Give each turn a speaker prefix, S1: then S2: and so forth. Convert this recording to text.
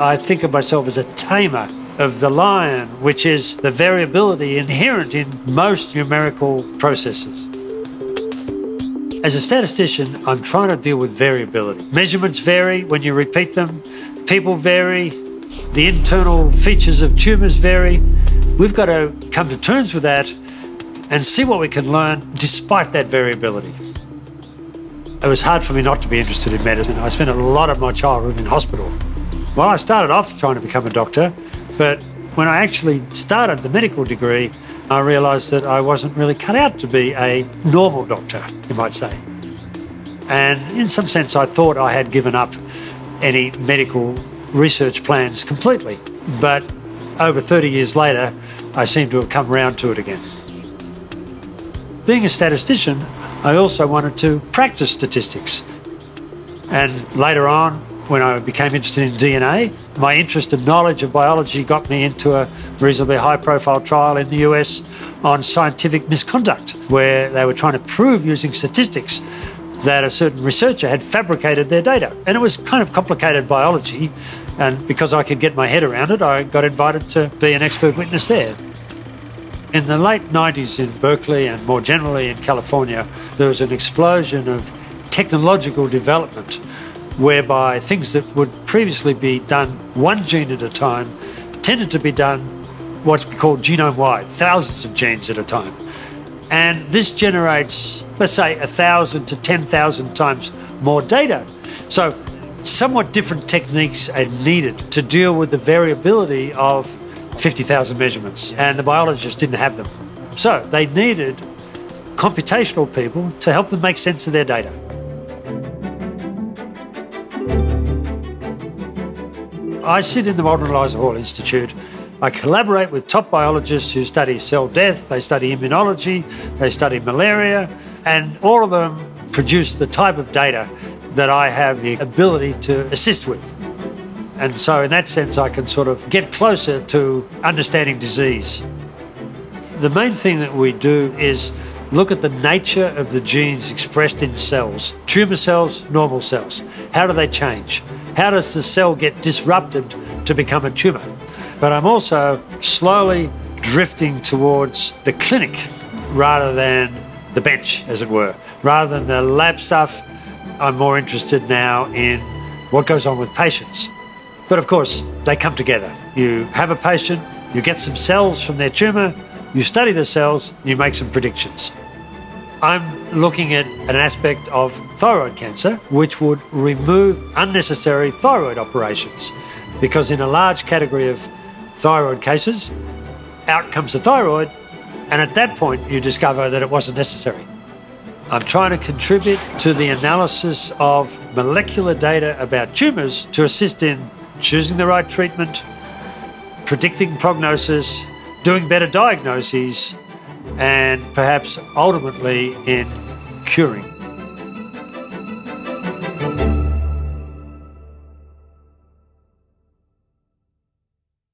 S1: I think of myself as a tamer of the lion, which is the variability inherent in most numerical processes. As a statistician, I'm trying to deal with variability. Measurements vary when you repeat them, people vary, the internal features of tumours vary. We've got to come to terms with that and see what we can learn despite that variability. It was hard for me not to be interested in medicine. I spent a lot of my childhood in hospital. Well, I started off trying to become a doctor, but when I actually started the medical degree, I realised that I wasn't really cut out to be a normal doctor, you might say. And in some sense, I thought I had given up any medical research plans completely. But over 30 years later, I seem to have come round to it again. Being a statistician, I also wanted to practice statistics. And later on, when I became interested in DNA, my interest and knowledge of biology got me into a reasonably high profile trial in the US on scientific misconduct, where they were trying to prove using statistics that a certain researcher had fabricated their data. And it was kind of complicated biology. And because I could get my head around it, I got invited to be an expert witness there. In the late 90s in Berkeley and more generally in California, there was an explosion of technological development whereby things that would previously be done one gene at a time tended to be done what's called genome wide, thousands of genes at a time. And this generates, let's say, a thousand to 10,000 times more data. So, somewhat different techniques are needed to deal with the variability of 50,000 measurements, and the biologists didn't have them. So, they needed computational people to help them make sense of their data. I sit in the and Eliza Hall Institute. I collaborate with top biologists who study cell death, they study immunology, they study malaria, and all of them produce the type of data that I have the ability to assist with. And so, in that sense, I can sort of get closer to understanding disease. The main thing that we do is look at the nature of the genes expressed in cells tumour cells, normal cells. How do they change? How does the cell get disrupted to become a tumour? But I'm also slowly drifting towards the clinic rather than the bench, as it were. Rather than the lab stuff, I'm more interested now in what goes on with patients. But of course, they come together. You have a patient, you get some cells from their tumour, you study the cells, you make some predictions. I'm looking at an aspect of thyroid cancer which would remove unnecessary thyroid operations because in a large category of thyroid cases, out comes the thyroid, and at that point you discover that it wasn't necessary. I'm trying to contribute to the analysis of molecular data about tumours to assist in choosing the right treatment, predicting prognosis, doing better diagnoses, and perhaps ultimately in curing.